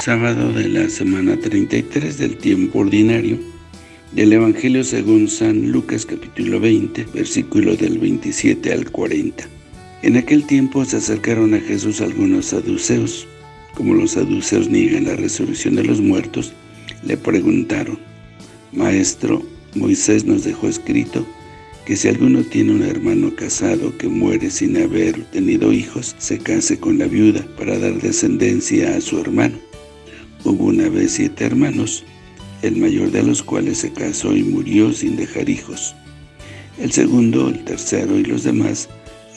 sábado de la semana 33 del tiempo ordinario del Evangelio según San Lucas capítulo 20, versículo del 27 al 40. En aquel tiempo se acercaron a Jesús algunos saduceos. Como los saduceos niegan la resurrección de los muertos, le preguntaron, Maestro, Moisés nos dejó escrito que si alguno tiene un hermano casado que muere sin haber tenido hijos, se case con la viuda para dar descendencia a su hermano. Hubo una vez siete hermanos, el mayor de los cuales se casó y murió sin dejar hijos. El segundo, el tercero y los demás,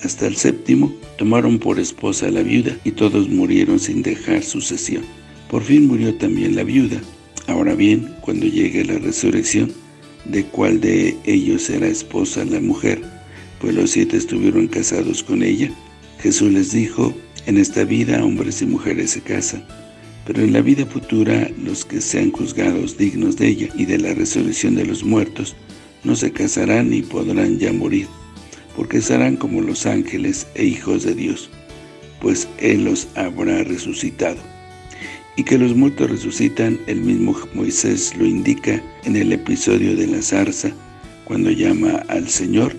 hasta el séptimo, tomaron por esposa a la viuda y todos murieron sin dejar sucesión. Por fin murió también la viuda. Ahora bien, cuando llegue la resurrección, ¿de cuál de ellos será esposa la mujer? Pues los siete estuvieron casados con ella. Jesús les dijo, en esta vida hombres y mujeres se casan, pero en la vida futura los que sean juzgados dignos de ella y de la resurrección de los muertos, no se casarán ni podrán ya morir, porque serán como los ángeles e hijos de Dios, pues Él los habrá resucitado. Y que los muertos resucitan, el mismo Moisés lo indica en el episodio de la zarza, cuando llama al Señor,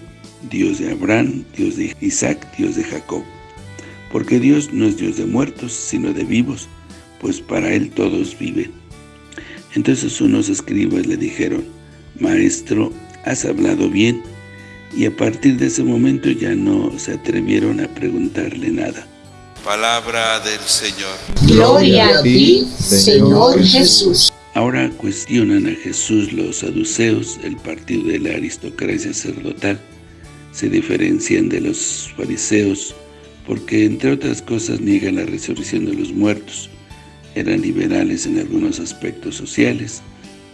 Dios de Abraham, Dios de Isaac, Dios de Jacob. Porque Dios no es Dios de muertos, sino de vivos, pues para él todos viven. Entonces unos escribas le dijeron, Maestro, has hablado bien, y a partir de ese momento ya no se atrevieron a preguntarle nada. Palabra del Señor. Gloria a ti, Señor Jesús. Ahora cuestionan a Jesús los saduceos, el partido de la aristocracia sacerdotal. Se diferencian de los fariseos porque, entre otras cosas, niegan la resurrección de los muertos eran liberales en algunos aspectos sociales,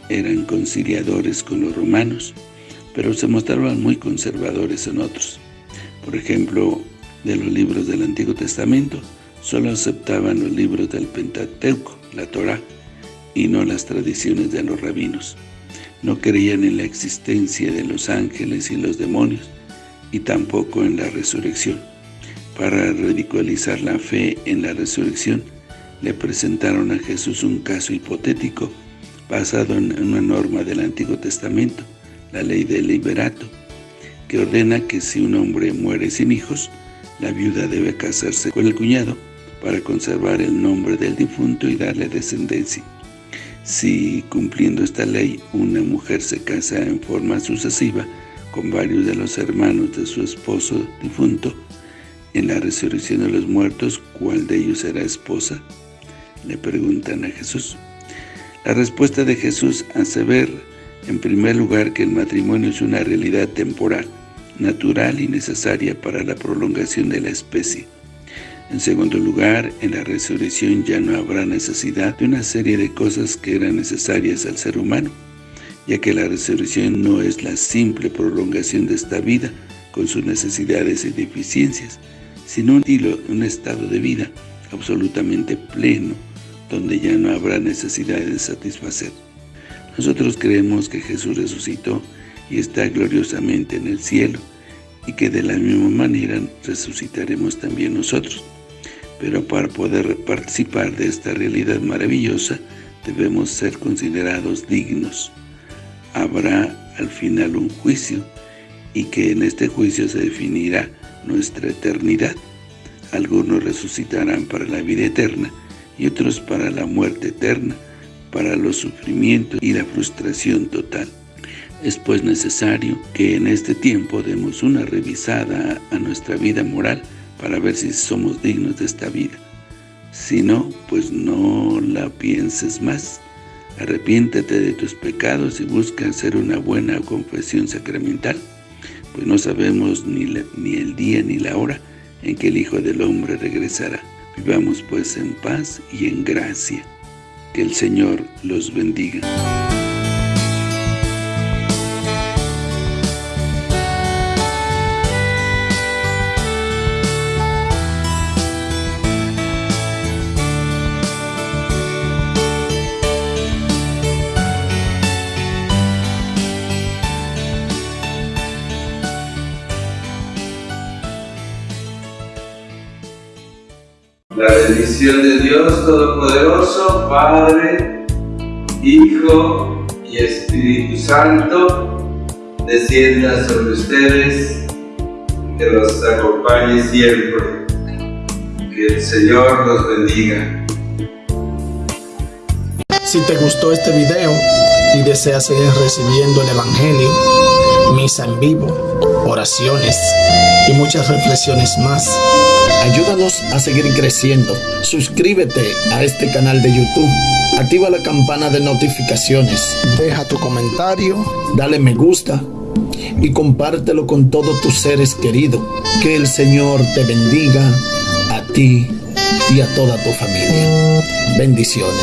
eran conciliadores con los romanos, pero se mostraban muy conservadores en otros. Por ejemplo, de los libros del Antiguo Testamento, solo aceptaban los libros del Pentateuco, la Torá, y no las tradiciones de los rabinos. No creían en la existencia de los ángeles y los demonios, y tampoco en la resurrección. Para ridiculizar la fe en la resurrección, le presentaron a Jesús un caso hipotético basado en una norma del Antiguo Testamento, la ley del liberato, que ordena que si un hombre muere sin hijos, la viuda debe casarse con el cuñado para conservar el nombre del difunto y darle descendencia. Si, cumpliendo esta ley, una mujer se casa en forma sucesiva con varios de los hermanos de su esposo difunto, en la resurrección de los muertos, ¿cuál de ellos será esposa? Le preguntan a Jesús. La respuesta de Jesús hace ver, en primer lugar, que el matrimonio es una realidad temporal, natural y necesaria para la prolongación de la especie. En segundo lugar, en la resurrección ya no habrá necesidad de una serie de cosas que eran necesarias al ser humano, ya que la resurrección no es la simple prolongación de esta vida con sus necesidades y deficiencias, sino un, un estado de vida absolutamente pleno, donde ya no habrá necesidad de satisfacer. Nosotros creemos que Jesús resucitó y está gloriosamente en el cielo, y que de la misma manera resucitaremos también nosotros. Pero para poder participar de esta realidad maravillosa, debemos ser considerados dignos. Habrá al final un juicio, y que en este juicio se definirá nuestra eternidad. Algunos resucitarán para la vida eterna, y otros para la muerte eterna, para los sufrimientos y la frustración total. Es pues necesario que en este tiempo demos una revisada a nuestra vida moral para ver si somos dignos de esta vida. Si no, pues no la pienses más. Arrepiéntete de tus pecados y busca hacer una buena confesión sacramental, pues no sabemos ni, ni el día ni la hora en que el Hijo del Hombre regresará. Vivamos pues en paz y en gracia. Que el Señor los bendiga. Bendición de Dios Todopoderoso, Padre, Hijo y Espíritu Santo, descienda sobre ustedes, que los acompañe siempre. Que el Señor los bendiga. Si te gustó este video y deseas seguir recibiendo el Evangelio, misa en vivo, oraciones y muchas reflexiones más, ayúdanos a seguir creciendo. Suscríbete a este canal de YouTube. Activa la campana de notificaciones. Deja tu comentario, dale me gusta y compártelo con todos tus seres queridos. Que el Señor te bendiga a ti y a toda tu familia. Bendiciones.